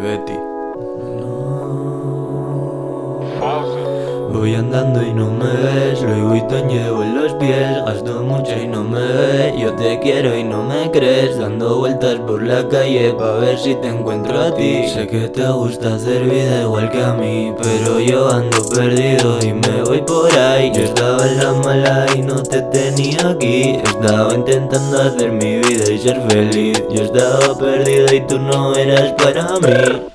Betty. Voy andando y no me ves, Louis Vuitton llevo en los pies. Gasto mucho y no me ves, yo te quiero y no me crees. Dando vueltas por la calle pa' ver si te encuentro a ti. Sé que te gusta hacer vida igual que a mí Pero yo ando perdido y me voy por ahí. Yo estaba en la mala y no te tenía aquí. Estaba intentando hacer mi vida y ser feliz. Yo estaba perdido y tú no eras para mí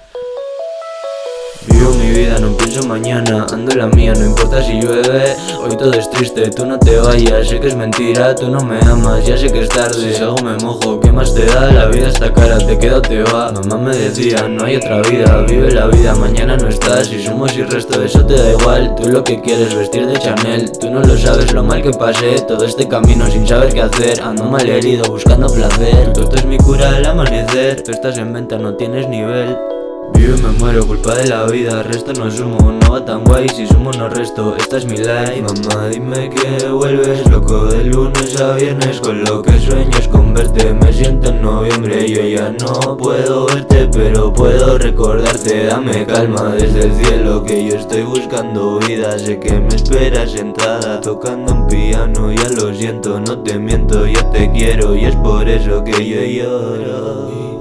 no pienso mañana Ando en la mía, no importa si llueve Hoy todo es triste, tú no te vayas Sé que es mentira, tú no me amas Ya sé que es tarde, si algo me mojo ¿Qué más te da? La vida está cara, te queda o te va Mamá me decía, no hay otra vida Vive la vida, mañana no estás Si somos y resto, eso te da igual Tú lo que quieres, vestir de Chanel Tú no lo sabes, lo mal que pasé Todo este camino sin saber qué hacer Ando mal herido, buscando placer Esto es mi cura al amanecer Tú estás en venta, no tienes nivel Vivo y me muero, culpa de la vida, resto no sumo, no va tan guay, si sumo no resto, esta es mi life. Mamá dime que vuelves, loco de lunes a viernes, con lo que sueño con verte Me siento en noviembre, yo ya no puedo verte, pero puedo recordarte. Dame calma desde el cielo, que yo estoy buscando vida. Sé que me esperas sentada, tocando un piano, ya lo siento, no te miento, ya te quiero Y es por eso que yo lloro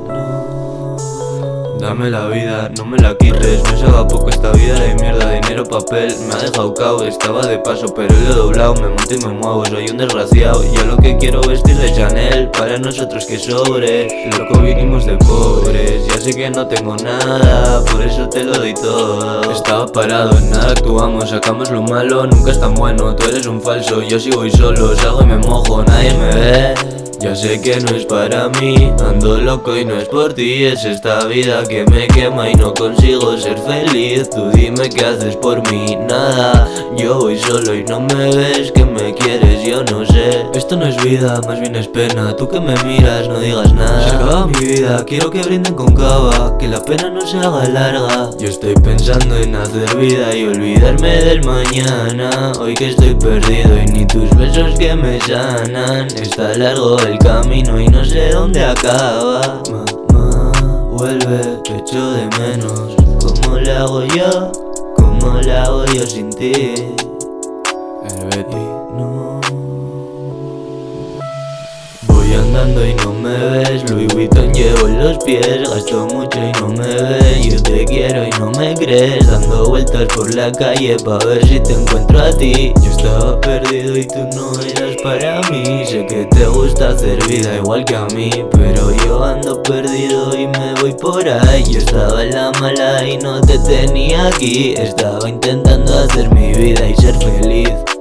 Dame la vida, no me la quites. Me sabe poco esta vida de mierda Dinero, papel, me ha dejado cao Estaba de paso pero lo he doblado. Me monto y me muevo, soy un desgraciado. Yo lo que quiero vestir de Chanel Para nosotros que sobre. Loco vinimos de pobres Ya sé que no tengo nada Por eso te lo doy todo. Estaba parado, en nada actuamos Sacamos lo malo, nunca es tan bueno Tú eres un falso, yo sigo voy solo. Salgo y me mojo, nadie me ve ya sé que no es para mí, ando loco y no es por ti Es esta vida que me quema y no consigo ser feliz. Tú dime qué haces por mí, nada. Yo voy solo y no me ves que me quieres, yo no sé. Esto no es vida, más bien es pena. Tú que me miras, no digas nada. Se acaba mi vida, quiero que brinden con cava Que la pena no se haga larga. Yo estoy pensando en hacer vida y olvidarme del mañana. Hoy que estoy perdido y ni tus besos que me sanan. Está largo el camino y no sé dónde acaba Mamá, vuelve, te echo de menos ¿Cómo lo hago yo? ¿Cómo lo hago yo sin ti? El Betty no andando y no me ves. Louis Vuitton llevo en los pies. Gasto mucho y no me ves. Yo te quiero y no me crees. Dando vueltas por la calle pa' ver si te encuentro a ti. Yo estaba perdido y tú no eras para mí. Sé que te gusta hacer vida igual que a mí Pero yo ando perdido y me voy por ahí. Yo estaba en la mala y no te tenía aquí. Estaba intentando hacer mi vida y ser feliz